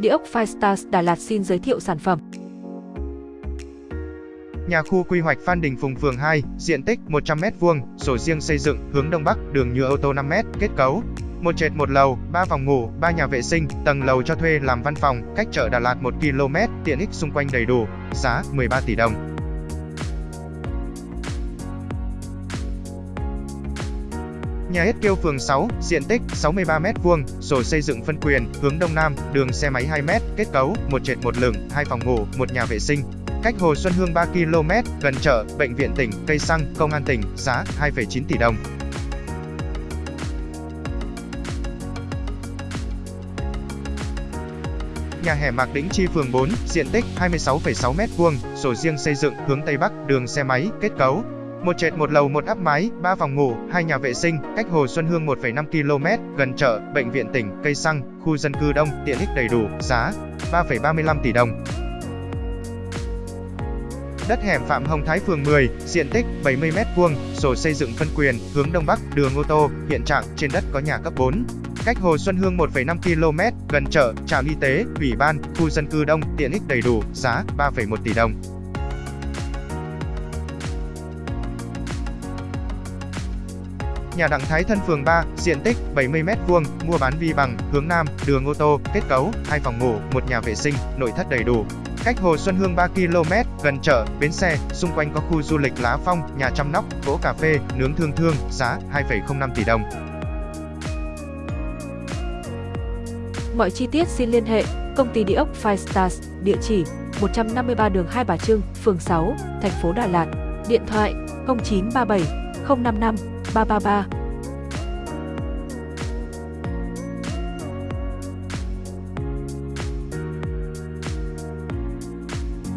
Địa ốc Firestars Đà Lạt xin giới thiệu sản phẩm. Nhà khu quy hoạch Phan Đình Phùng phường 2, diện tích 100m2, sổ riêng xây dựng, hướng đông bắc, đường nhựa ô tô 5m, kết cấu một trệt một lầu, 3 phòng ngủ, 3 nhà vệ sinh, tầng lầu cho thuê làm văn phòng, cách chợ Đà Lạt 1 km, tiện ích xung quanh đầy đủ, giá 13 tỷ đồng. Nhà hết kiêu phường 6, diện tích 63m2, sổ xây dựng phân quyền, hướng đông nam, đường xe máy 2m, kết cấu, một trệt một lửng, hai phòng ngủ, một nhà vệ sinh. Cách Hồ Xuân Hương 3 km, gần chợ, bệnh viện tỉnh, cây xăng, công an tỉnh, giá 2,9 tỷ đồng. Nhà hẻ Mạc Đĩnh Chi phường 4, diện tích 26,6 m2, sổ riêng xây dựng, hướng Tây Bắc, đường xe máy, kết cấu một trệt một lầu một áp mái, ba phòng ngủ, hai nhà vệ sinh, cách Hồ Xuân Hương 1,5 km, gần chợ, bệnh viện tỉnh, cây xăng, khu dân cư đông, tiện ích đầy đủ, giá 3,35 tỷ đồng. Đất hẻm Phạm Hồng Thái phường 10, diện tích 70m2, sổ xây dựng phân quyền, hướng Đông Bắc, đường ô tô, hiện trạng trên đất có nhà cấp 4. Cách Hồ Xuân Hương 1,5 km, gần chợ, trạm y tế, ủy ban, khu dân cư đông, tiện ích đầy đủ, giá 3,1 tỷ đồng. Nhà Đặng Thái Thân phường 3, diện tích 70m2, mua bán vi bằng, hướng Nam, đường ô tô, kết cấu, hai phòng ngủ, một nhà vệ sinh, nội thất đầy đủ. Cách Hồ Xuân Hương 3 km, gần chợ, bến xe, xung quanh có khu du lịch Lá Phong, nhà chăm nóc, gỗ cà phê, nướng thương thương, giá 2,05 tỷ đồng. Mọi chi tiết xin liên hệ công ty địa ốc Five Stars, địa chỉ 153 đường Hai Bà Trưng, phường 6, thành phố Đà Lạt, điện thoại 0937 055八八八。